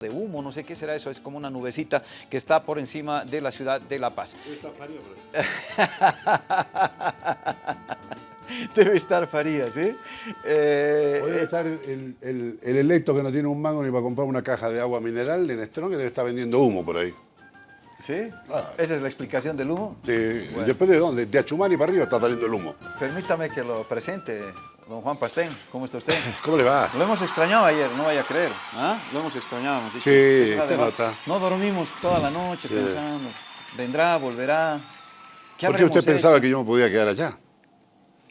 de humo, no sé qué será eso, es como una nubecita que está por encima de la ciudad de La Paz. Debe estar Farías, ¿sí? Eh, Debe estar el, el- el electo que no tiene un mango ni para comprar una caja de agua mineral de Nestrón que debe estar vendiendo humo por ahí. ¿Sí? Claro. ¿Esa es la explicación del humo? De- Bueno. Después de dónde, de Achumani para arriba está saliendo el humo. Permítame que lo presente, don Juan Pastén. ¿Cómo está usted? ¿Cómo le va? Lo hemos extrañado ayer, no vaya a creer. ¿Ah? Lo hemos extrañado, hemos dicho. Sí, Es una se nota. No dormimos toda la noche Sí. pensando, vendrá, volverá. ¿Qué ¿Por qué usted pensaba hecho? que yo me podía quedar allá?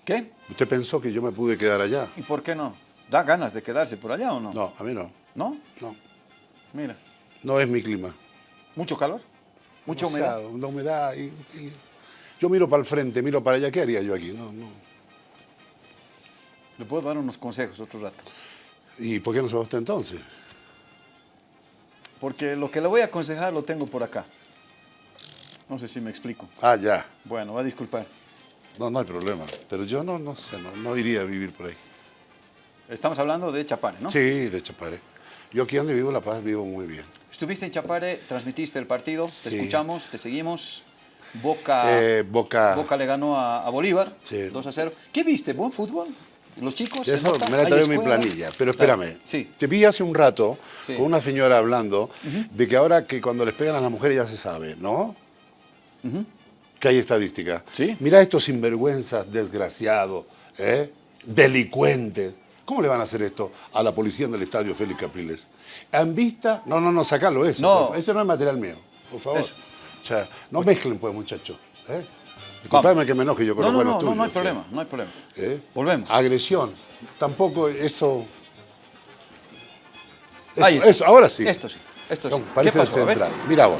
¿Qué? ¿Usted pensó que yo me pude quedar allá? ¿Y por qué no? ¿Da ganas de quedarse por allá o no? No, a mí no. ¿No? No, Mira, no es mi clima. mucho calor, mucha humedad. La humedad. y- y- Yo miro para el frente, miro para allá. ¿Qué haría yo aquí? No, no. Le puedo dar unos consejos otro rato. ¿Y por qué no se va usted entonces? Porque lo que le voy a aconsejar lo tengo por acá. No sé si me explico. Ah, ya. Bueno, va a disculpar. No, no hay problema. Pero yo no, no sé, no, no iría a vivir por ahí. Estamos hablando de Chapare, ¿no? Sí, de Chapare. Yo aquí donde vivo, La Paz, vivo muy bien. Estuviste en Chapare, transmitiste el partido, te escuchamos, te seguimos. Boca, Eh, Boca... Boca le ganó a, a Bolívar, Sí. 2 a 0. ¿Qué viste? ¿Buen fútbol? ¿Los chicos? ¿Se Eso nota? me la ¿Hay trae mi planilla, pero espérame. Sí. Te vi hace un rato Sí. con una señora hablando de que ahora que cuando les pegan a las mujeres ya se sabe, ¿no? Que hay estadística. Sí. Mira estos sinvergüenzas, desgraciados, ¿eh? delincuentes. ¿Cómo le van a hacer esto a la policía en el estadio Félix Capriles? ¿Han vista? No, no, no, sacalo eso. No. Ese no es material mío, por favor. Eso. O sea, no mezclen, pues, muchachos. ¿eh? Disculpame que me enoje yo con No, los no, no, no, tuyos. no hay ¿eh? problema, no hay problema. ¿Eh? Volvemos. Agresión. Tampoco eso... Ahí está. eso, ahora sí. Esto sí, esto sí. No, parece ¿Qué pasó? Central. Mira vos.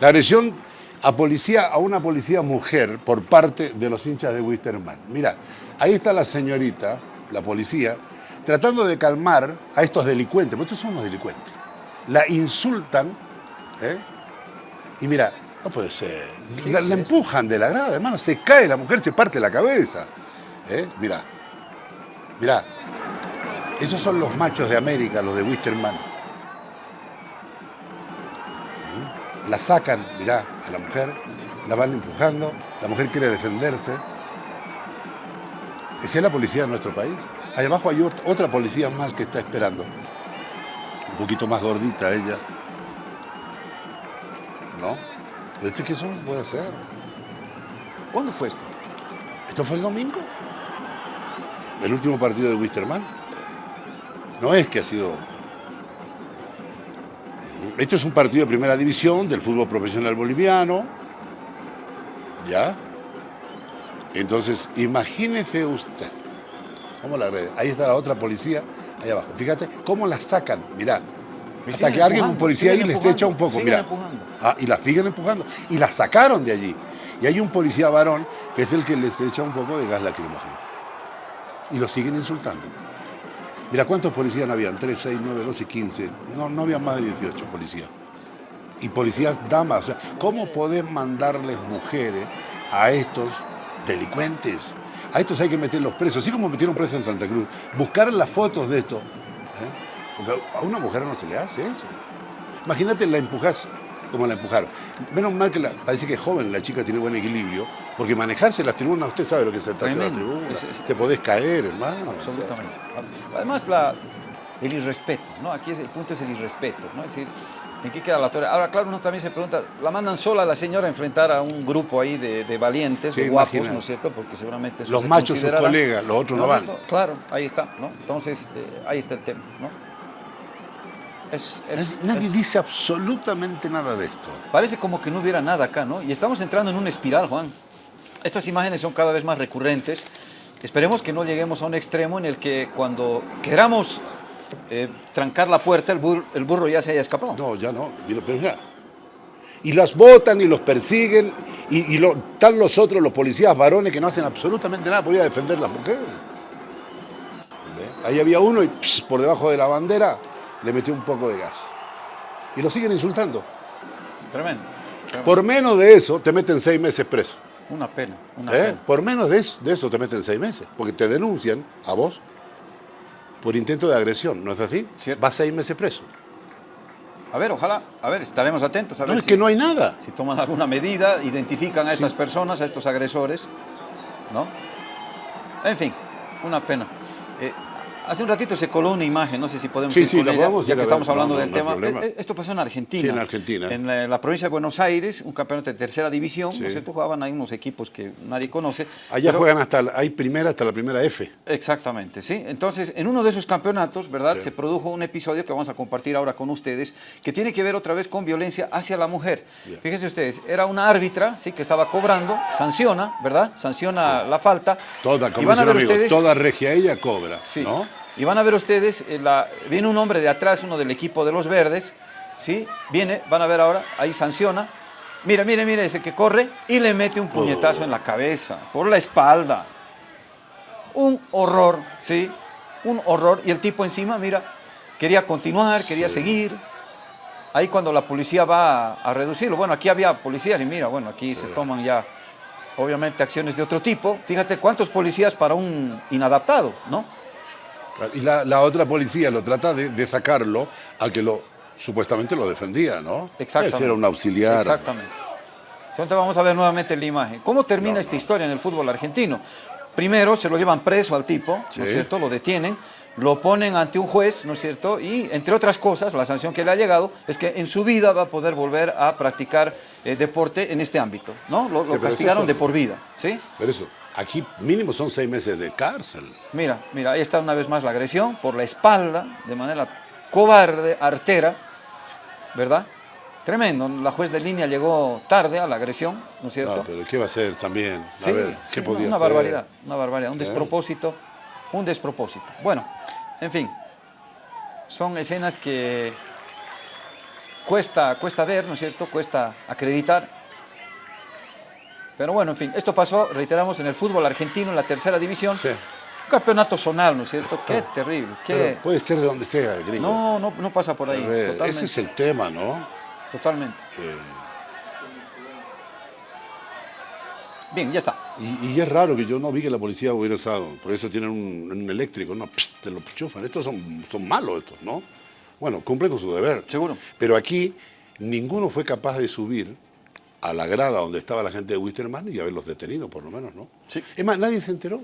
La agresión a policía, a una policía mujer por parte de los hinchas de Wisterman. Mira, ahí está la señorita, la policía, tratando de calmar a estos delincuentes, porque estos son los delincuentes. La insultan, ¿eh? Y mira, no puede ser. ¿Qué La, empujan de la grada, hermano, se cae la mujer, se parte la cabeza. ¿eh? Mira, mira. Esos son los machos de América, los de Wisterman. la sacan, mirá, a la mujer, la van empujando, la mujer quiere defenderse. Esa es la policía de nuestro país. Ahí abajo hay ot- otra policía más que está esperando. Un poquito más gordita ella. ¿No? Pero es que eso no puede ser. ¿Cuándo fue esto? ¿Esto fue el domingo? ¿El último partido de Wisterman? No es que ha sido... Esto es un partido de primera división del fútbol profesional boliviano. ¿Ya? Entonces, imagínese usted. ¿Cómo la red? Ahí está la otra policía, ahí abajo. Fíjate cómo la sacan, mirá. Hasta que alguien, un policía ahí les echa un poco, mira. Ah, y la siguen empujando. Y la sacaron de allí. Y hay un policía varón que es el que les echa un poco de gas lacrimógeno. Y lo siguen insultando. Mira, ¿cuántos policías no habían? 3, 6, 9, 12, 15. No, no había más de 18 policías. Y policías damas. O sea, ¿cómo podés mandarles mujeres a estos delincuentes? A estos hay que meterlos presos. Así como metieron presos en Santa Cruz. Buscar las fotos de esto. Porque a una mujer no se le hace eso. Imagínate, la empujás como la empujaron. Menos mal que la- parece que es joven, la chica tiene buen equilibrio, porque manejarse las tribunas, usted sabe lo que es sentarse en la Tremendo. tribuna. Es- es- Te podés caer, hermano. o sea. Absolutamente. Además, la, el irrespeto, ¿no? Aquí es, el punto es el irrespeto, ¿no? Es decir, ¿en qué queda la autoridad? Ahora, claro, uno también se pregunta, ¿la mandan sola a la señora a enfrentar a un grupo ahí de, de valientes, Sí, de guapos. ¿no es cierto? Porque seguramente eso Los se machos, sus colegas, los otros no van. Claro, ahí está, ¿no? Entonces, eh, ahí está el tema, ¿no? Es, es- Nadie es- dice absolutamente nada de esto. Parece como que no hubiera nada acá, ¿no? Y estamos entrando en una espiral, Juan. Estas imágenes son cada vez más recurrentes. Esperemos que no lleguemos a un extremo en el que cuando queramos eh, trancar la puerta, el, bur- el burro ya se haya escapado. No, ya no. Mira, pero. Y las botan y los persiguen, y, y lo- están los otros, los policías varones, que no hacen absolutamente nada por ir a defender a las mujeres. Ahí había uno y pss, por debajo de la bandera le metió un poco de gas. Y lo siguen insultando. Tremendo. tremendo. Por menos de eso te meten seis meses preso. Una pena, una ¿eh? pena. Por menos de eso, de eso te meten seis meses. Porque te denuncian a vos por intento de agresión, ¿no es así? Cierto. Vas seis meses preso. A ver, ojalá, a ver, estaremos atentos a ver No, es si, que no hay nada. si toman alguna medida, identifican a estas personas, a estos agresores, ¿no? En fin, una pena. Eh, hace un ratito se coló una imagen, no sé si podemos Sí, ir sí, con la ella, ya que estamos hablando no, del no tema. problema. Eh, Esto pasó en Argentina. Sí, en Argentina. En la, la provincia de Buenos Aires, un campeonato de tercera división. ¿no es cierto? Jugaban ahí unos equipos que nadie conoce. Allá pero- juegan hasta, la- hay primera hasta la primera F. Exactamente, sí. Entonces, en uno de esos campeonatos, ¿verdad? Se produjo un episodio que vamos a compartir ahora con ustedes, que tiene que ver otra vez con violencia hacia la mujer. Fíjense ustedes, era una árbitra, sí, que estaba cobrando, sanciona, ¿verdad? Sanciona la falta. Toda, y como van a ver ustedes, toda regia ella cobra, sí, ¿no? Y van a ver ustedes, eh, la- viene un hombre de atrás, uno del equipo de los verdes, sí, viene, van a ver ahora, ahí sanciona. Mira, mire, mire, ese que corre y le mete un puñetazo en la cabeza, por la espalda. Un horror, ¿sí? Un horror. Y el tipo encima, mira, quería continuar, quería seguir. Ahí cuando la policía va a, a reducirlo, bueno, aquí había policías y mira, bueno, aquí se toman ya, obviamente, acciones de otro tipo. Fíjate cuántos policías para un inadaptado, ¿no? Y la, la otra policía lo trata de, de sacarlo al que lo supuestamente lo defendía, ¿no? Exactamente. Era un auxiliar. Exactamente. Entonces vamos a ver nuevamente la imagen. ¿Cómo termina No, esta no. historia en el fútbol argentino? Primero se lo llevan preso al tipo, ¿no es cierto? Lo detienen, lo ponen ante un juez, ¿no es cierto? Y entre otras cosas, la sanción que le ha llegado es que en su vida va a poder volver a practicar eh, deporte en este ámbito, ¿no? Lo, castigaron eso- de por vida, ¿sí? Pero eso, aquí mínimo son seis meses de cárcel. Mira, mira, ahí está una vez más la agresión por la espalda, de manera cobarde, artera, ¿verdad? Tremendo, la juez de línea llegó tarde a la agresión, ¿no es cierto? Ah, pero ¿qué va a hacer también? A Sí, ver, sí, ¿qué no, podía una hacer? barbaridad, una barbaridad, un Sí. despropósito, un despropósito. Bueno, en fin, son escenas que cuesta, cuesta ver, ¿no es cierto? Cuesta acreditar. Pero bueno, en fin, esto pasó, reiteramos, en el fútbol argentino, en la tercera división. Sí. Un campeonato zonal, ¿no es cierto? Qué terrible, qué... Pero puede ser de donde sea, gringo. No, no, no pasa por ahí, ver, totalmente. ese es el tema, ¿no? Totalmente. Eh, Bien, ya está. y, y es raro que yo no vi que la policía hubiera usado, por eso tienen un, un eléctrico, no, te lo chufan. Estos son, son malos estos, ¿no? Bueno, cumplen con su deber. Seguro. Pero aquí ninguno fue capaz de subir a la grada donde estaba la gente de Wisterman y haberlos detenido, por lo menos, ¿no? Sí. Es más, nadie se enteró.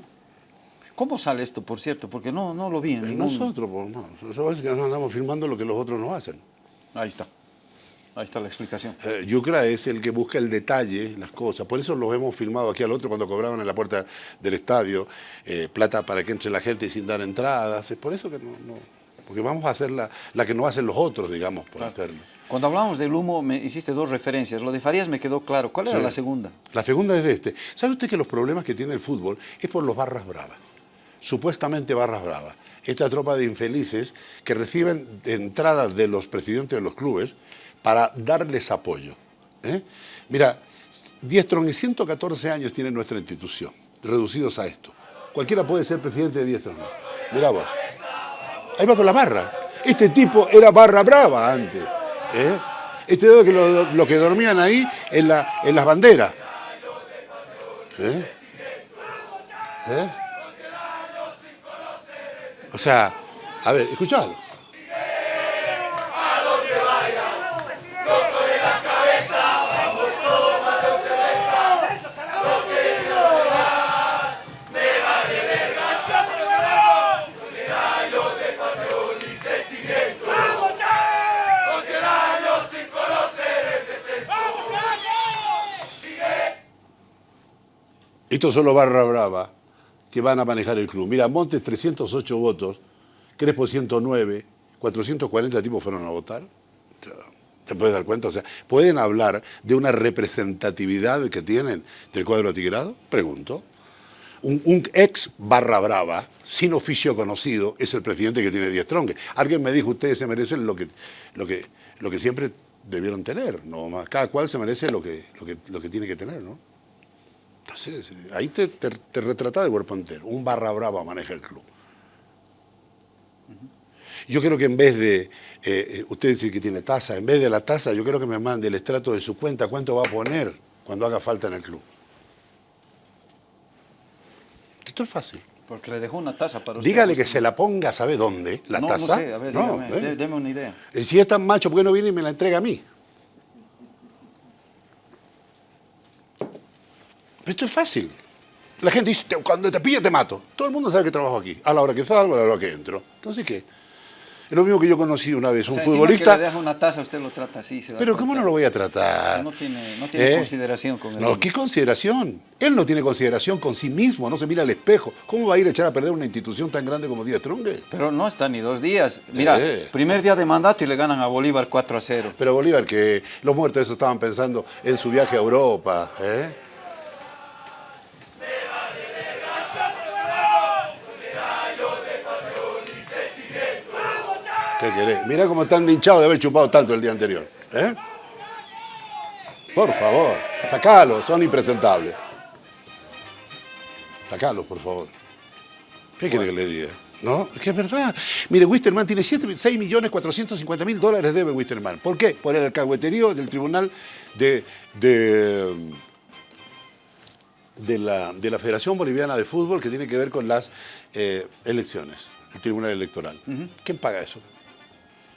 ¿Cómo sale esto, por cierto? Porque no, no lo vi en ningún... Nosotros, por más. Eso es que nos andamos filmando lo que los otros no hacen. Ahí está. Ahí está la explicación. Eh, Yucra es el que busca el detalle, las cosas. Por eso los hemos filmado aquí al otro cuando cobraban en la puerta del estadio eh, plata para que entre la gente sin dar entradas. Es por eso que no. no- porque vamos a hacer la, la que no hacen los otros, digamos, por hacerlo. Cuando hablamos del humo, me hiciste dos referencias. Lo de Farías me quedó claro. ¿Cuál era Sí. la segunda? La segunda es de este. ¿Sabe usted que los problemas que tiene el fútbol es por los barras bravas? Supuestamente barras bravas. Esta tropa de infelices que reciben entradas de los presidentes de los clubes para darles apoyo. ¿eh? Mira, Diestrón y 114 años tiene nuestra institución, reducidos a esto. Cualquiera puede ser presidente de Diestrón. Mira vos. Ahí va con la barra. Este tipo era barra brava antes. ¿Eh? Este dedo que lo, que dormían ahí en, la, en las banderas. ¿Eh? ¿Eh? O sea, a ver, escuchalo. Estos son los barra brava que van a manejar el club. Mira, Montes 308 votos, Crespo 109, 440 tipos fueron a votar. ¿Te puedes dar cuenta? O sea, ¿pueden hablar de una representatividad que tienen del cuadro atigrado? Pregunto. Un, ex barra brava, sin oficio conocido, es el presidente que tiene 10 tronques. Alguien me dijo, ustedes se merecen lo que, lo que, lo que siempre debieron tener. ¿no? Cada cual se merece lo que, lo que, lo que tiene que tener, ¿no? Entonces, ahí te, te, te retrata de cuerpo entero. Un barra brava maneja el club. Yo creo que en vez de, eh, eh, usted dice que tiene tasa, en vez de la tasa, yo creo que me mande el estrato de su cuenta, cuánto va a poner cuando haga falta en el club. Esto es fácil. Porque le dejó una taza para usted. Dígale que se la ponga, ¿sabe dónde? La no, taza. No sé, a ver, No, dígame, ¿eh? deme una idea. Si es tan macho, ¿por qué no viene y me la entrega a mí? Pero esto es fácil. La gente dice, "Te- cuando te pille te mato. Todo el mundo sabe que trabajo aquí. A la hora que salgo, a la hora que entro. Entonces, ¿qué? Es lo mismo que yo conocí una vez, O un sea, encima futbolista. que le deja una taza, usted lo trata así. se da Pero ¿cómo no lo voy a tratar? No tiene, no tiene ¿Eh? consideración con el No. ¿qué consideración? Él no tiene consideración con sí mismo, no se mira al espejo. ¿Cómo va a ir a echar a perder una institución tan grande como Díaz Trungue? Pero no está ni dos días. Mira, Eh. primer día de mandato y le ganan a Bolívar 4 a 0. Pero Bolívar, que los muertos esos estaban pensando en su viaje a Europa. ¿eh? ¿Qué querés? Mirá cómo están hinchados de haber chupado tanto el día anterior. ¿eh? Por favor, sacalo, son impresentables. Sacalo, por favor. ¿Qué quiere que le diga? No, es que es verdad. Mire, Wisterman tiene 7, 6 millones 450 mil dólares debe Wisterman. ¿Por qué? Por el alcahueterío del Tribunal de, de, de la, de la Federación Boliviana de Fútbol que tiene que ver con las eh, elecciones, el Tribunal Electoral. ¿Quién paga eso?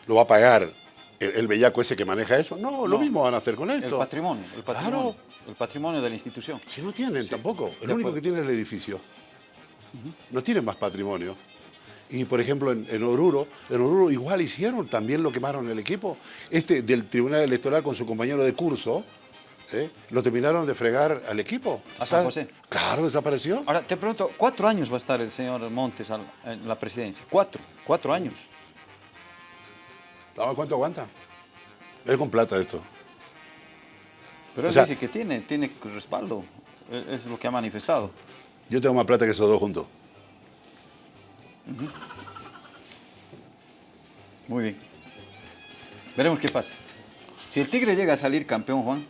¿Lo va a pagar el, el bellaco ese que maneja eso? No, lo mismo van a hacer con esto. El patrimonio, el patrimonio. Claro. El patrimonio de la institución. Si no tienen Sí, tampoco. El único que tiene es el edificio. No tienen más patrimonio. Y por ejemplo en, en Oruro, en Oruro igual hicieron, también lo quemaron el equipo. Este del Tribunal Electoral con su compañero de curso, ¿eh? lo terminaron de fregar al equipo. A San José. Claro, desapareció. Ahora, te pregunto, ¿cuatro años va a estar el señor Montes en la presidencia? ¿Cuatro? ¿Cuatro años? ¿Sabes ¿Cuánto aguanta? Es con plata esto. Pero O él sea- dice que tiene, tiene respaldo. E- Es lo que ha manifestado. Yo tengo más plata que esos dos juntos. Muy bien. Veremos qué pasa. Si el Tigre llega a salir campeón, Juan,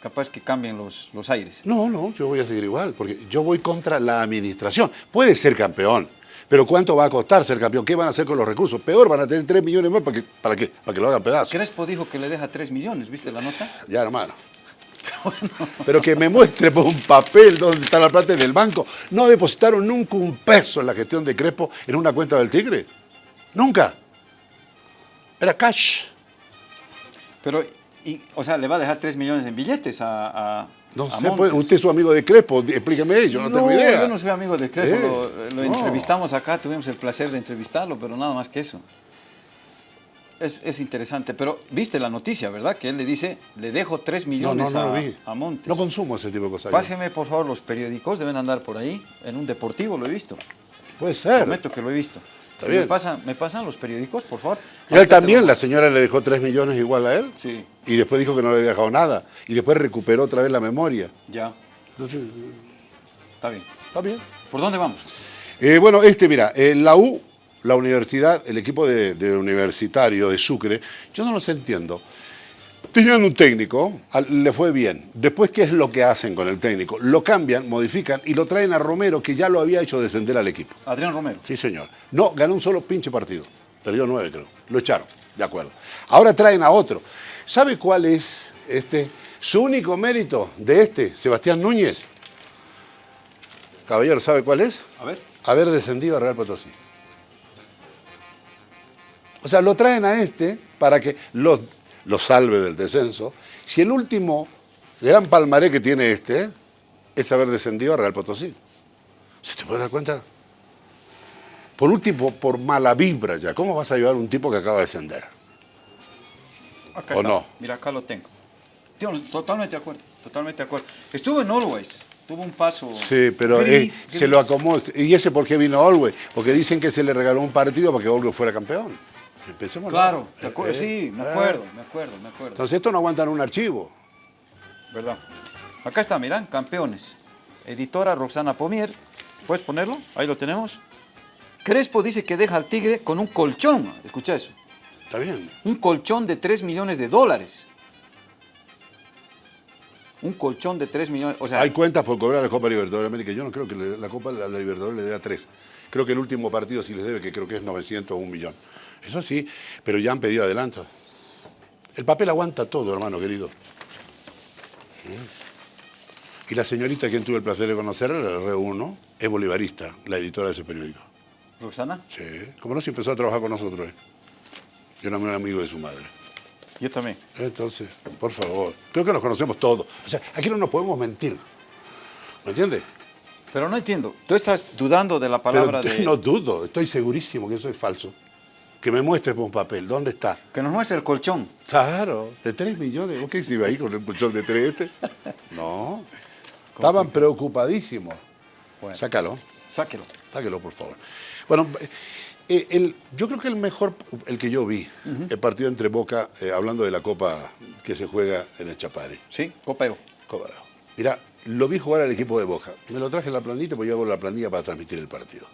capaz que cambien los, los aires. No, no, yo voy a seguir igual, porque yo voy contra la administración. Puede ser campeón, pero ¿cuánto va a costar ser campeón? ¿Qué van a hacer con los recursos? Peor, van a tener 3 millones más para que, para que, para que lo hagan pedazos. Crespo dijo que le deja 3 millones, ¿viste la nota? Ya, hermano. Pero que me muestre por un papel dónde está la plata en el banco. No depositaron nunca un peso en la gestión de Crespo en una cuenta del Tigre. Nunca. Era cash. Pero, y, o sea, le va a dejar 3 millones en billetes a, a No sé, pues, usted es su amigo de Crespo, explíqueme, yo no, tengo idea. yo no soy amigo de Crespo, Eh, lo, lo no. entrevistamos acá, tuvimos el placer de entrevistarlo, pero nada más que eso. Es, es interesante, pero viste la noticia, ¿verdad? Que él le dice, le dejo 3 No, millones no, no a, a Montes. No consumo ese tipo de cosas. Páseme, por favor, los periódicos, deben andar por ahí, en un deportivo lo he visto. Puede ser. Prometo que lo he visto. Está Si bien. Me, pasan, ¿Me pasan los periódicos, por favor? Y él también, la señora le dejó 3 millones igual a él. Sí, Y después dijo que no le había dejado nada. Y después recuperó otra vez la memoria. ya, Entonces, está bien. está bien. ¿Por dónde vamos? Eh, bueno, este, mira, eh, la U, la universidad, el equipo de, de universitario de Sucre, yo no los entiendo. Tenían un técnico, le fue bien. Después, ¿qué es lo que hacen con el técnico? Lo cambian, modifican y lo traen a Romero, que ya lo había hecho descender al equipo. Adrián Romero. Sí, señor. No, ganó un solo pinche partido. Perdió nueve, creo. Lo echaron, de acuerdo. Ahora traen a otro. ¿Sabe cuál es este? Su único mérito de este, Sebastián Núñez. Caballero, ¿sabe cuál es? A ver. Haber descendido a Real Potosí. O sea, lo traen a este para que lo, lo salve del descenso. Si el último gran palmaré que tiene este es haber descendido a Real Potosí. ¿Se te puede dar cuenta? Por último, por mala vibra ya. ¿Cómo vas a ayudar a un tipo que acaba de descender? Acá ¿O está. no? Mira, acá lo tengo. Totalmente de acuerdo, totalmente de acuerdo. Estuvo en Always, tuvo un paso Sí, pero eh, gris, se lo acomodó. ¿Y ese por qué vino a Olwey? Porque dicen que se le regaló un partido para que Olwey fuera campeón. Empecemos. Claro, te acu- Eh, sí, me eh. acuerdo, me acuerdo, me acuerdo. Entonces esto no aguanta en un archivo. ¿Verdad? Acá está, miran, campeones. Editora Roxana Pomier. ¿Puedes ponerlo? Ahí lo tenemos. Crespo dice que deja al Tigre con un colchón. Escucha eso. Está bien. Un colchón de 3 millones de dólares. Un colchón de 3 millones. O sea, Hay cuentas por cobrar la Copa Libertadores de América. Yo no creo que la Copa la, la Libertadores le dé a tres. Creo que el último partido sí les debe, que creo que es 900 o un millón. Eso sí, pero ya han pedido adelanto. El papel aguanta todo, hermano querido. Y la señorita a quien tuve el placer de conocer, la reúno, es bolivarista, la editora de ese periódico. ¿Roxana? Sí, como no, si empezó a trabajar con nosotros. ¿eh? Yo era muy amigo de su madre. Yo también. Entonces, por favor, creo que nos conocemos todos. O sea, aquí no nos podemos mentir. ¿Me entiendes? Pero no entiendo. Tú estás dudando de la palabra Pero de... no dudo, estoy segurísimo que eso es falso. Que me muestre por un papel, ¿dónde está? Que nos muestre el colchón. Claro, de 3 millones. ¿Vos qué se iba ahí con el colchón de 3 este? No. Estaban preocupadísimos. Bueno. Sácalo, Sáquelo. sáquelo, por favor. Bueno, eh, el- yo creo que el mejor, el que yo vi, el partido entre Boca, eh, hablando de la Copa que se juega en el Chapare. Sí, copeo. Copa. Mira, lo vi jugar al equipo de Boca. Me lo traje en la planilla, porque yo hago la planilla para transmitir el partido.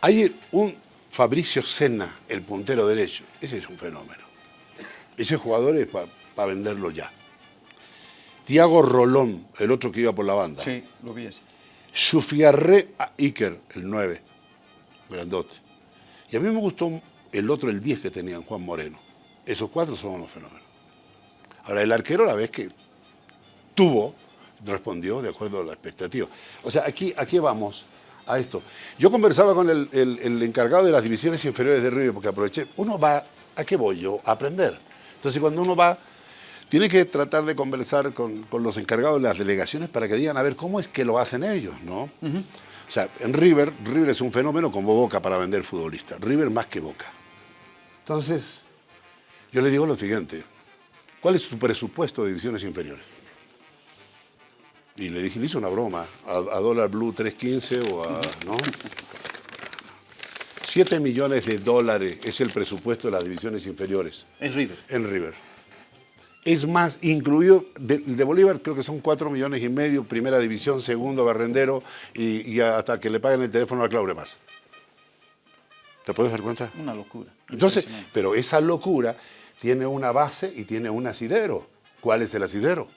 Hay un Fabricio Senna, el puntero derecho. Ese es un fenómeno. Ese jugador es para venderlo ya. Tiago Rolón, el otro que iba por la banda. Sí, lo vi ese. Sufiarre a Iker, el 9, grandote. Y a mí me gustó el otro, el 10 que tenían, Juan Moreno. Esos cuatro son unos fenómenos. Ahora, el arquero, la vez que tuvo, respondió de acuerdo a la expectativa. O sea, aquí, aquí vamos a esto. Yo conversaba con el, el- el encargado de las divisiones inferiores de River, porque aproveché, uno va, ¿a qué voy yo? A aprender. Entonces, cuando uno va, tiene que tratar de conversar con, con los encargados de las delegaciones para que digan, a ver, ¿cómo es que lo hacen ellos? ¿no? O sea, en River, River es un fenómeno como Boca para vender futbolistas. River más que Boca. Entonces, yo le digo lo siguiente, ¿cuál es su presupuesto de divisiones inferiores? Y le dije, le hice una broma, a, a dólar blue 315 o a, ¿no? 7 millones de dólares es el presupuesto de las divisiones inferiores En River. en River. Es más, incluido, de, de Bolívar creo que son 4 millones y medio, primera división, segundo barrendero, y, y hasta que le paguen el teléfono a Claubre más. ¿Te puedes dar cuenta? Una locura. Entonces, pero esa locura tiene una base y tiene un asidero. ¿Cuál es el asidero?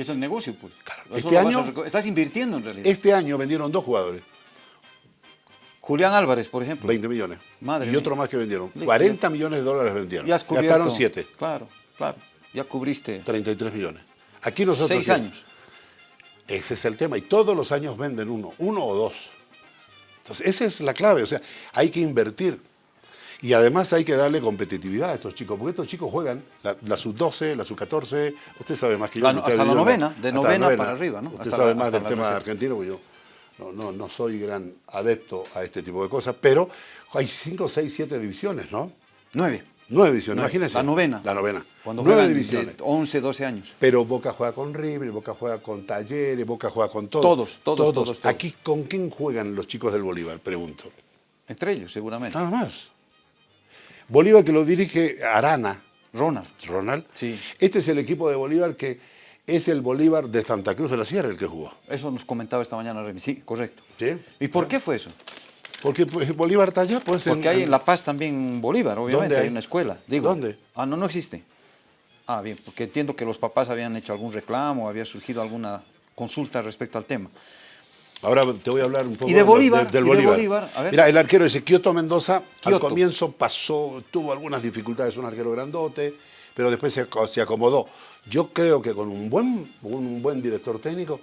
¿Qué es el negocio, pues? Claro. Este año- a Estás invirtiendo en realidad. Este año vendieron dos jugadores, Julián Álvarez, por ejemplo. 20 millones. Madre y mía. otro más que vendieron. Listo, 40 millones de dólares vendieron. Ya has cubierto. Gastaron 7, Claro, claro. Ya cubriste 33 millones. Aquí nosotros... seis ¿qué? años. Ese es el tema. Y todos los años venden uno, uno o dos. Entonces, esa es la clave. O sea, hay que invertir. Y además hay que darle competitividad a estos chicos, porque estos chicos juegan la, la sub-12, la sub-14, usted sabe más que yo. La- que hasta ha la novena, de novena para arriba, ¿no? Usted Hasta sabe la- más del tema reserva. argentino, porque yo no, no, no soy gran adepto a este tipo de cosas, pero hay cinco, seis, siete divisiones, ¿no? Nueve. Nueve divisiones, imagínense. La novena. La novena. Cuando Nueve juegan divisiones. de 11, 12 años. Pero Boca juega con River, Boca juega con Talleres, Boca juega con todos. Todos, todos, todos, todos. Aquí, ¿con quién juegan los chicos del Bolívar? Pregunto. Entre ellos, seguramente. Nada más. Bolívar que lo dirige Arana, Ronald. Ronald. Sí. Este es el equipo de Bolívar que es el Bolívar de Santa Cruz de la Sierra el que jugó. Eso nos comentaba esta mañana Remy. Sí, correcto. ¿Sí? ¿Y por qué fue eso? Porque pues, Bolívar está allá, pues. Porque hay en La Paz también Bolívar, obviamente, ¿Dónde hay? hay? una escuela. Digo. ¿Dónde? Ah, no, no existe. Ah, bien, porque entiendo que los papás habían hecho algún reclamo, había surgido alguna consulta respecto al tema. Ahora te voy a hablar un poco Y de del y de Bolívar. Bolívar, a ver. Mira, el arquero ese, Kioto Mendoza, al comienzo pasó, tuvo algunas dificultades, un arquero grandote, pero después se, se acomodó. Yo creo que con un buen, un buen director técnico,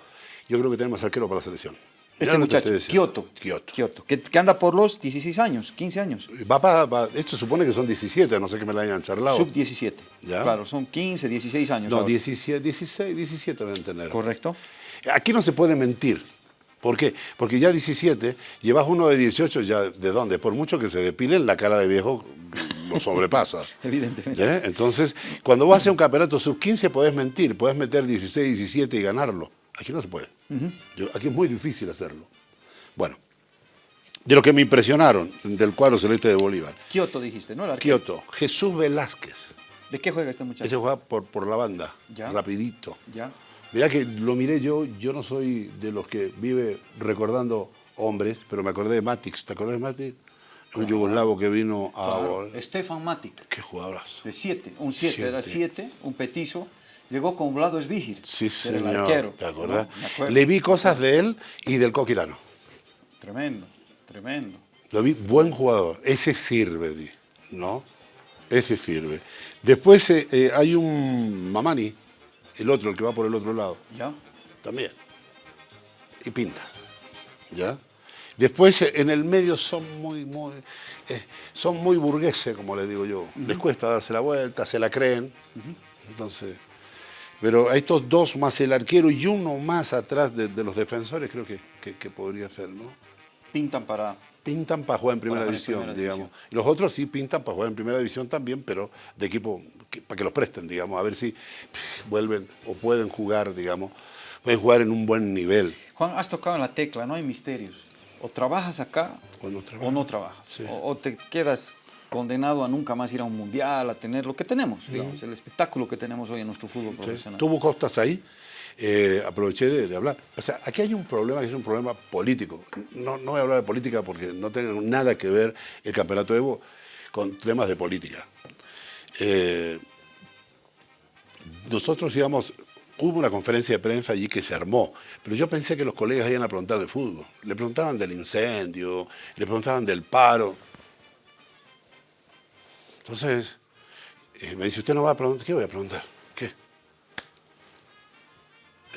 yo creo que tenemos arquero para la selección. Mirá Este que muchacho. Kioto. Kioto. Kioto, que, que anda por los 16 años, 15 años. Va para, va- esto supone que son 17, no sé que me la hayan charlado. Sub 17. Ya. Claro, son 15, 16 años. No, ahora. 17, 16, 17 deben tener. Correcto. Aquí no se puede mentir. ¿Por qué? Porque ya 17, llevas uno de 18, ya ¿de dónde? Por mucho que se depilen, la cara de viejo lo sobrepasa. Evidentemente. ¿Eh? Entonces, cuando vas a un campeonato sub-15 podés mentir, podés meter 16, 17 y ganarlo. Aquí no se puede. Yo- aquí es muy difícil hacerlo. Bueno, de lo que me impresionaron del cuadro celeste de Bolívar. Kioto dijiste, ¿no? Kioto, Jesús Velázquez. ¿De qué juega este muchacho? Ese juega por, por la banda, Ya. rapidito. Ya. Mirá que lo miré yo, yo no soy de los que vive recordando hombres, pero me acordé de Matix. ¿Te acordás de Matix? Un yugoslavo que vino a... Claro. Stefan Matic, Qué jugadorazo. de 7, un 7, era Siete. 7, un petizo. Llegó con Vlado Esbigir, Sí, señor. el arquero. ¿Te acordás? ¿no? Le vi cosas de él y del Coquirano. Tremendo, tremendo. Lo vi buen jugador. Ese sirve, ¿no? Ese sirve. Después eh, eh, hay un Mamani, el otro, el que va por el otro lado. ¿Ya? también. Y pinta, ¿ya? Después en el medio son muy, muy, eh, son muy burgueses, como les digo yo. Les cuesta darse la vuelta, se la creen. Entonces, pero a estos dos más el arquero y uno más atrás de, los defensores creo que, que, podría ser, ¿no? Pintan para... Pintan para jugar en primera, división, digamos. los otros sí pintan para jugar en primera división también, pero de equipo, para que los presten, digamos, a ver si vuelven o pueden jugar, digamos, pueden jugar en un buen nivel. Juan, has tocado en la tecla, no hay misterios. O trabajas acá o no, trabajas. O, te quedas condenado a nunca más ir a un mundial, a tener lo que tenemos, digamos, el espectáculo que tenemos hoy en nuestro fútbol profesional. Tuvo costas ahí, eh, aproveché de, hablar. O sea, aquí hay un problema que es un problema político. No, no voy a hablar de política porque no tiene nada que ver el campeonato Evo con temas de política. Eh, nosotros íbamos, hubo una conferencia de prensa allí que se armó, pero yo pensé que los colegas iban a preguntar de fútbol. Le preguntaban del incendio, le preguntaban del paro. Entonces, eh, me dice, usted no va a preguntar, ¿qué voy a preguntar?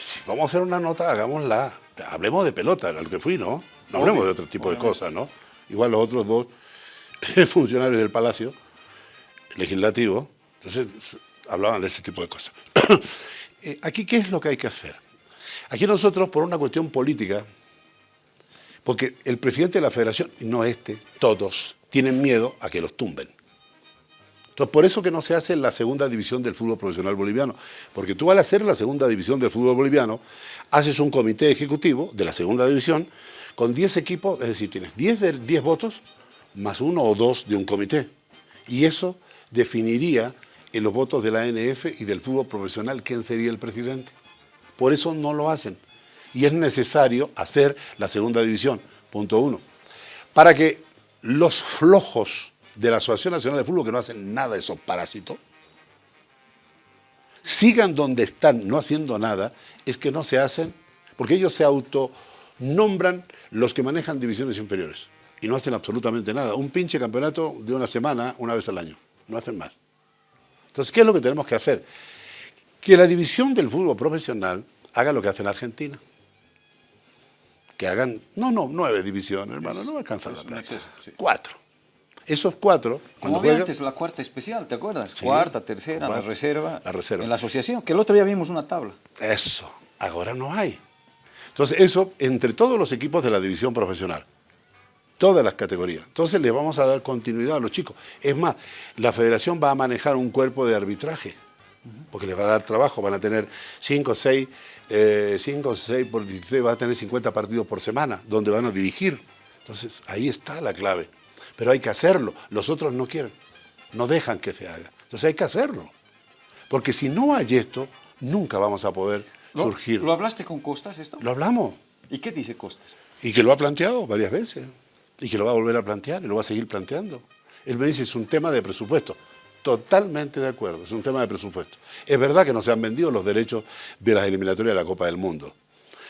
Si vamos a hacer una nota, hagámosla. Hablemos de pelota, a lo que fui, ¿no? No hablemos de otro tipo de cosas, ¿no? Igual los otros dos funcionarios del Palacio Legislativo, entonces hablaban de ese tipo de cosas. Eh, aquí, ¿qué es lo que hay que hacer? Aquí nosotros, por una cuestión política, porque el presidente de la federación, no este, todos, tienen miedo a que los tumben. Por eso que no se hace la segunda división del fútbol profesional boliviano. Porque tú al hacer la segunda división del fútbol boliviano, haces un comité ejecutivo de la segunda división con 10 equipos, es decir, tienes 10, 10 votos más uno o dos de un comité. Y eso definiría en los votos de la ANF y del fútbol profesional quién sería el presidente. Por eso no lo hacen. Y es necesario hacer la segunda división, punto uno. Para que los flojos de la Asociación Nacional de Fútbol, que no hacen nada de esos parásitos, sigan donde están no haciendo nada, es que no se hacen, porque ellos se autonombran los que manejan divisiones inferiores y no hacen absolutamente nada. Un pinche campeonato de una semana, una vez al año, no hacen más. Entonces, ¿qué es lo que tenemos que hacer? Que la división del fútbol profesional haga lo que hace en Argentina. Que hagan, no, no, nueve divisiones, hermano, no me alcanza la plata. Cuatro esos cuatro... Como había antes la cuarta especial, ¿te acuerdas? cuarta, tercera, la reserva. La reserva. En la asociación, que el otro día vimos una tabla. Eso, ahora no hay. Entonces eso, entre todos los equipos de la división profesional, todas las categorías. Entonces le vamos a dar continuidad a los chicos. Es más, la federación va a manejar un cuerpo de arbitraje, porque les va a dar trabajo, van a tener 5 o 6, 5 o 6 por 16, va a tener 50 partidos por semana, donde van a dirigir. Entonces ahí está la clave pero hay que hacerlo. Los otros no quieren, no dejan que se haga. Entonces hay que hacerlo. Porque si no hay esto, nunca vamos a poder surgir. ¿Lo hablaste con Costas esto? Lo hablamos. ¿Y qué dice Costas? Y que lo ha planteado varias veces. Y que lo va a volver a plantear y lo va a seguir planteando. Él me dice, es un tema de presupuesto. Totalmente de acuerdo, es un tema de presupuesto. Es verdad que no se han vendido los derechos de las eliminatorias de la Copa del Mundo,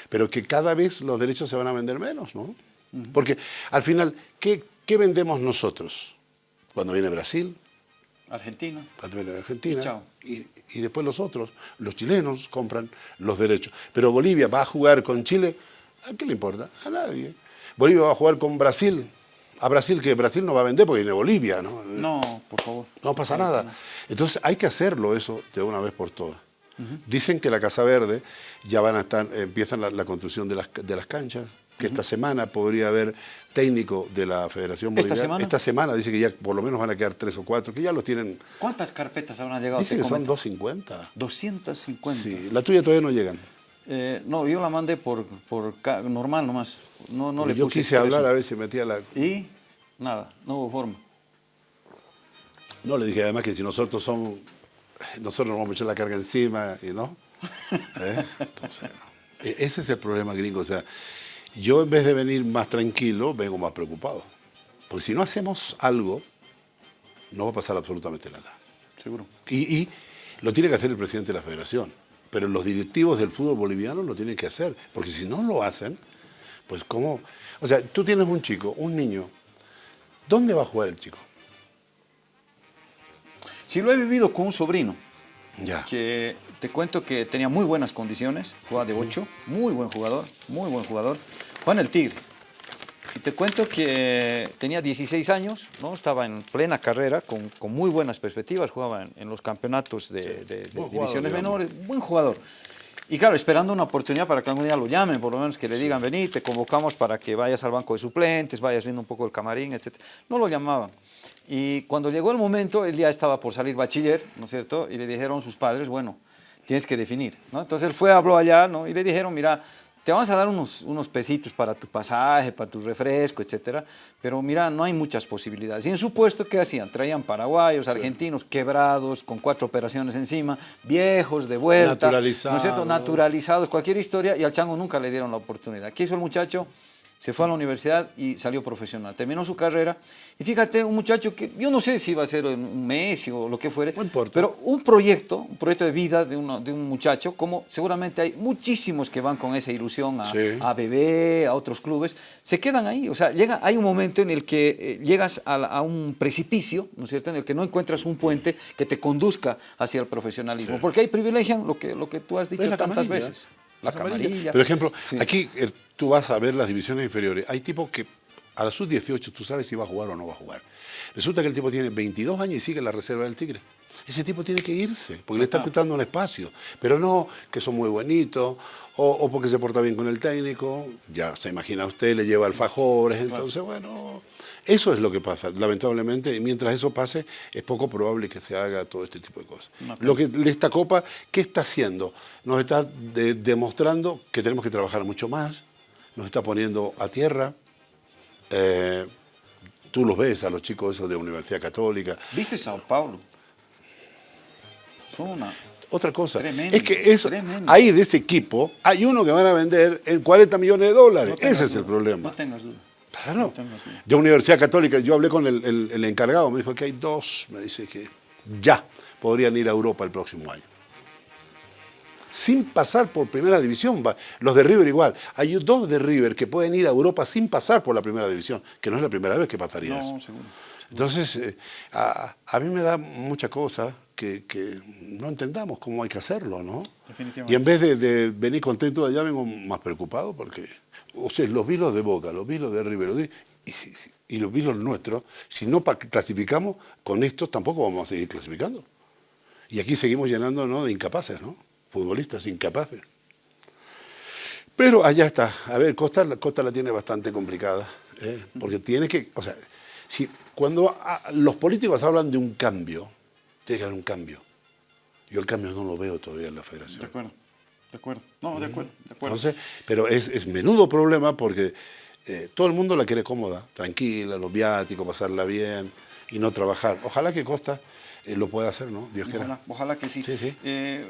pero que cada vez los derechos se van a vender menos, ¿no? Porque al final, ¿qué, ¿Qué vendemos nosotros? Cuando viene Brasil. Argentina. Cuando viene Argentina. Y, y, después los otros, los chilenos compran los derechos. Pero Bolivia va a jugar con Chile, ¿a qué le importa? A nadie. Bolivia va a jugar con Brasil. A Brasil, que Brasil no va a vender porque viene Bolivia, ¿no? No, por favor. No pasa nada. Entonces hay que hacerlo eso de una vez por todas. Dicen que la Casa Verde ya van a estar, empiezan la, construcción de las, de las canchas, que esta semana podría haber técnico de la Federación Boliviana. ¿Esta semana? Esta semana dice que ya por lo menos van a quedar tres o cuatro, que ya los tienen... ¿Cuántas carpetas habrán llegado? Dice que son 250. 250. Sí, la tuya todavía no llegan. Eh, no, yo la mandé por, por normal nomás. No, no le yo quise hablar a ver si metía la... Y nada, no hubo forma. No, le dije además que si nosotros somos... Nosotros nos vamos a echar la carga encima y no. ¿Eh? Entonces, e-, ese es el problema gringo. O sea, yo en vez de venir más tranquilo, vengo más preocupado. Porque si no hacemos algo, no va a pasar absolutamente nada. Seguro. Y, lo tiene que hacer el presidente de la federación. Pero los directivos del fútbol boliviano lo tienen que hacer. Porque si no lo hacen, pues ¿cómo? O sea, tú tienes un chico, un niño. ¿Dónde va a jugar el chico? Si lo he vivido con un sobrino, Ya. que te cuento que tenía muy buenas condiciones, jugaba de 8, muy buen jugador, muy buen jugador. Juan el Tigre. Y te cuento que tenía 16 años, ¿no? estaba en plena carrera, con, con muy buenas perspectivas, jugaba en, en los campeonatos de, de- de jugador, divisiones digamos. menores, buen jugador. Y claro, esperando una oportunidad para que algún día lo llamen, por lo menos que le digan, vení, te convocamos para que vayas al banco de suplentes, vayas viendo un poco el camarín, etc. No lo llamaban. Y cuando llegó el momento, él ya estaba por salir bachiller, ¿no es cierto? Y le dijeron sus padres, bueno, tienes que definir, ¿no? Entonces él fue, habló allá, ¿no? Y le dijeron, mira, te vamos a dar unos, unos pesitos para tu pasaje, para tu refresco, etcétera, pero mira, no hay muchas posibilidades. Y en su puesto, ¿qué hacían? Traían paraguayos, argentinos, quebrados, con cuatro operaciones encima, viejos, de vuelta, ¿no es cierto? Naturalizados. Naturalizados, cualquier historia, y al chango nunca le dieron la oportunidad. ¿Qué hizo el muchacho? Se fue a la universidad y salió profesional. Terminó su carrera. Y fíjate, un muchacho que yo no sé si va a ser en un mes o lo que fuere, No importa. pero un proyecto, un proyecto de vida de, uno- de un muchacho, como seguramente hay muchísimos que van con esa ilusión a, Sí. a BB, a otros clubes, se quedan ahí. O sea, llega, hay un momento en el que eh, llegas a, un precipicio, ¿no es cierto?, en el que no encuentras un puente que te conduzca hacia el profesionalismo. Porque ahí privilegian lo que, lo que tú has dicho tantas camarilla. veces. La camarilla. camarilla. Por ejemplo, Sí. aquí eh, tú vas a ver las divisiones inferiores. Hay tipos que a la sub-18 tú sabes si va a jugar o no va a jugar. Resulta que el tipo tiene 22 años y sigue en la reserva del Tigre. Ese tipo tiene que irse, porque le está quitando un espacio. Pero no que son muy buenitos, o, o porque se porta bien con el técnico, ya se imagina usted, le lleva alfajores, entonces bueno, eso es lo que pasa, lamentablemente, y mientras eso pase, es poco probable que se haga todo este tipo de cosas. Lo que esta Copa, ¿qué está haciendo? Nos está de- demostrando que tenemos que trabajar mucho más, nos está poniendo a tierra. eh, tú los ves a los chicos esos de Universidad Católica. ¿Viste Sao Paulo? Son una... Otra cosa, Tremendo, es que eso, tremendo. ahí de ese equipo hay uno que van a vender en 40 millones de dólares. No Ese es el problema. No tengas duda. Claro. No tengas duda. De Universidad Católica, yo hablé con el, el- el encargado, me dijo que hay dos, me dice que ya podrían ir a Europa el próximo año. Sin pasar por primera división. Los de River igual. Hay dos de River que pueden ir a Europa sin pasar por la primera división, que no es la primera vez que pasaría eso. Seguro. Entonces, eh, a, a mí me da mucha cosa que, que no entendamos cómo hay que hacerlo, ¿no? Definitivamente. Y en vez de, de venir contento de allá, vengo más preocupado porque, o sea, los vilos de Boca, los vilos de River, los y, y los vilos nuestros, si no clasificamos, con estos tampoco vamos a seguir clasificando. Y aquí seguimos llenando ¿no? de incapaces, ¿no? Futbolistas incapaces. Pero allá está. A ver, Costa, la- Costa la tiene bastante complicada. ¿eh? Porque tiene que. O sea, si, cuando ah, los políticos hablan de un cambio, tiene que haber un cambio. Yo el cambio no lo veo todavía en la De federación. acuerdo. De acuerdo. No, de acuerdo. De acuerdo. Entonces, pero es, es menudo problema porque eh, todo el mundo la quiere cómoda, tranquila, los viáticos, pasarla bien y no trabajar. Ojalá que Costa eh, lo pueda hacer, ¿no? Dios quiera. Ojalá, ojalá que sí. Sí, sí. Eh,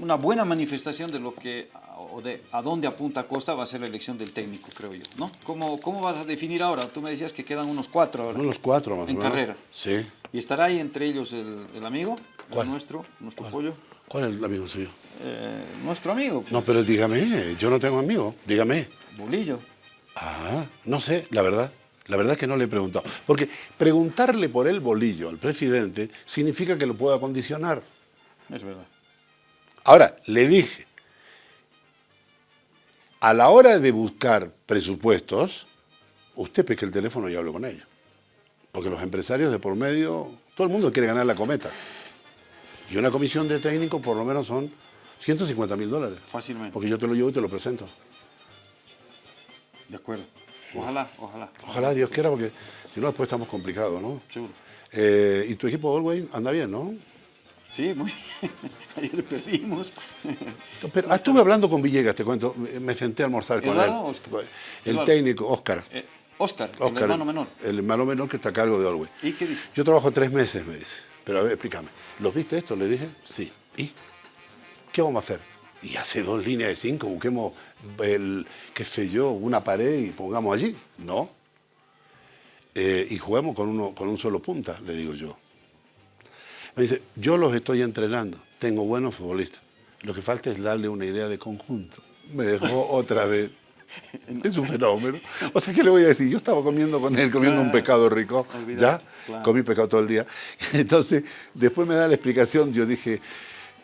una buena manifestación de lo que o de a dónde apunta Costa va a ser la elección del técnico, creo yo, ¿no? ¿Cómo, cómo vas a definir ahora? Tú me decías que quedan unos cuatro ahora. Unos cuatro más o En menos. carrera. Sí. Y estará ahí entre ellos el, el amigo, ¿Cuál? el nuestro, nuestro ¿Cuál? pollo, ¿Cuál es el amigo suyo? eh, nuestro amigo, No, pero dígame, yo no tengo amigo, dígame. Bolillo. Ah, no sé, la verdad. La verdad es que no le he preguntado. Porque preguntarle por el bolillo al presidente significa que lo pueda condicionar. Es verdad. Ahora, le dije, a la hora de buscar presupuestos, usted pesque el teléfono y hable con ellos. Porque los empresarios de por medio, todo el mundo quiere ganar la cometa. Y una comisión de técnicos por lo menos son 150 mil dólares. Fácilmente. Porque yo te lo llevo y te lo presento. De acuerdo. Ojalá, ojalá. Ojalá Dios quiera, porque si no después estamos complicados, ¿no? Seguro. Eh, y tu equipo Allway anda bien, ¿no? Sí, muy bien. Ayer perdimos. Pero ah, estuve hablando con Villegas, te cuento, me senté a almorzar con ¿Eduardo o él. Oscar? El Eduardo. técnico, Oscar. Eh, Oscar, el hermano menor. El hermano menor que está a cargo de Allway. ¿Y qué dice? Yo trabajo tres meses, me dice. Pero a ver, explícame. ¿Los viste esto? Le dije, sí. ¿Y qué vamos a hacer? Y hace dos líneas de cinco, busquemos el, qué sé yo, una pared y pongamos allí. No. Eh, y juguemos con, uno, con un solo punta, le digo yo. Me dice, yo los estoy entrenando, tengo buenos futbolistas. Lo que falta es darle una idea de conjunto. Me dejó otra vez. Es un fenómeno. O sea, ¿qué le voy a decir? Yo estaba comiendo con él, comiendo un pescado rico, ¿ya? Comí pescado todo el día. Entonces, después me da la explicación, yo dije,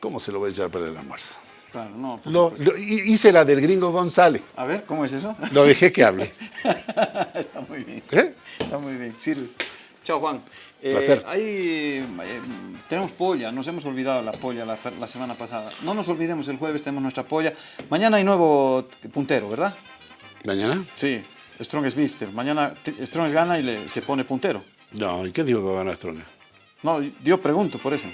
¿Cómo se lo voy a echar para el almuerzo? Claro, no. Lo- lo- hi- hice la del gringo González. A ver, ¿cómo es eso? Lo dejé que hable. Está muy bien. ¿Eh? Está muy bien. Sirve. Chao, Juan. Eh, Placer. ahí, eh, tenemos polla, nos hemos olvidado la polla la, la semana pasada. No nos olvidemos, el jueves tenemos nuestra polla. Mañana hay nuevo puntero, ¿verdad? ¿Mañana? Sí, Strong es Mister. Mañana t- Strong gana y le, se pone puntero. No, ¿y qué digo que va a ganar Strong? No, yo pregunto por eso.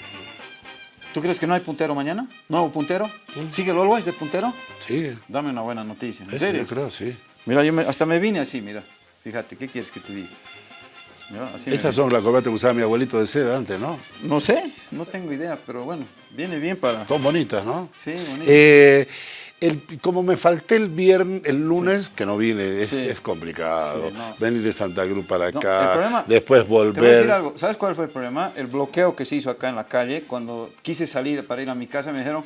¿Tú crees que no hay puntero mañana? ¿Nuevo puntero? ¿Sigue el Always de puntero? Sí, Dame una buena noticia. ¿En serio? yo creo, sí. Mira, yo me- hasta me vine así, mira. Fíjate, ¿qué quieres que te diga? Mira, así me Estas son las corbatas que usaba mi abuelito de seda antes, ¿no? No sé, no tengo idea, pero bueno, viene bien para... Son bonitas, ¿no? Sí, bonito. Eh, el- como me falté el viernes, el lunes, que no vine, es, Sí. es complicado. Sí, no. Venir de Santa Cruz para No, acá, el problema- después Te voy a decir volver. algo, ¿sabes cuál fue el problema? El bloqueo que se hizo acá en la calle, cuando quise salir para ir a mi casa, me dijeron,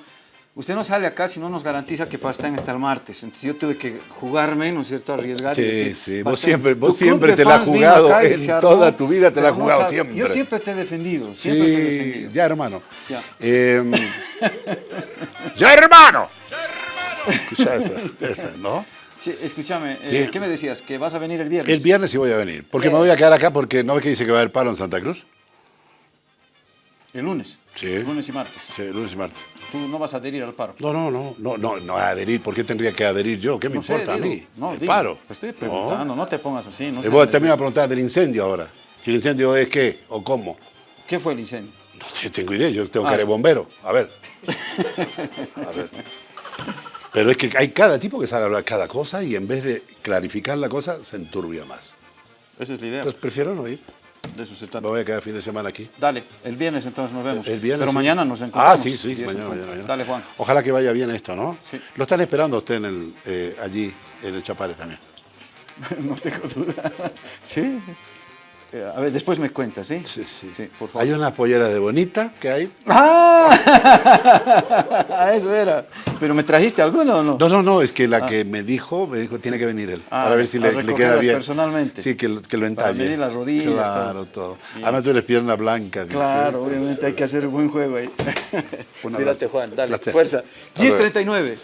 usted no sale acá si no nos garantiza que Pastén hasta el martes. Entonces yo tuve que jugarme, ¿no es cierto?, arriesgar Sí, y decir, sí, vos "Pastén, siempre- vos siempre te la has jugado, en armó, toda tu vida te la has no jugado siempre". Yo siempre te he defendido, siempre te he defendido. ya hermano. Ya. Eh, ya hermano. Escucha esa, esa, ¿no? Sí, escúchame, eh. ¿qué me decías? ¿Que vas a venir el viernes? El viernes sí voy a venir, porque me voy a quedar acá porque no ves que dice que va a haber paro en Santa Cruz. El lunes. Sí. Lunes y martes. Sí, lunes y martes. Tú no vas a adherir al paro. No, no, no, no, no, no a adherir. ¿Por qué tendría que adherir yo? ¿Qué me No sé, importa digo, a mí? No, el digo, paro. pues estoy preguntando, no, te pongas así. No Y seas vos nervioso. también a preguntar del incendio ahora. Si el incendio es qué o cómo. ¿Qué fue el incendio? No sé, tengo idea. Yo tengo Ah. que ser bombero. A ver. A ver. Pero es que hay cada tipo que sabe hablar cada cosa y en vez de clarificar la cosa, se enturbia más. Esa es la idea. Entonces prefiero no ir. de eso se Me trata. voy a quedar fin de semana aquí. Dale, el viernes entonces nos vemos. El viernes. Pero sí. mañana nos encontramos. Ah, sí, sí, mañana, punto. mañana, mañana. Dale, Juan. Ojalá que vaya bien esto, ¿no? Sí. Lo están esperando a usted en el, eh, allí, en el Chapares también. no tengo duda. Sí. Eh, A ver, después me cuentas, ¿sí? Sí, sí. por favor. Hay unas polleras de bonita que hay. ¡Ah! Eso era. ¿Pero me trajiste alguno o no? No, no, no, es que la que me dijo, me dijo, tiene que venir él. Ah, para ver si le, le queda bien. personalmente. Sí, que, lo- que lo Para entalle. medir las rodillas, Claro, todo. Bien. Además tú eres pierna blanca. dice. Claro, obviamente hay que hacer un buen juego ahí. Cuídate. Juan. Dale, Placer. fuerza. Hasta luego. 10.39.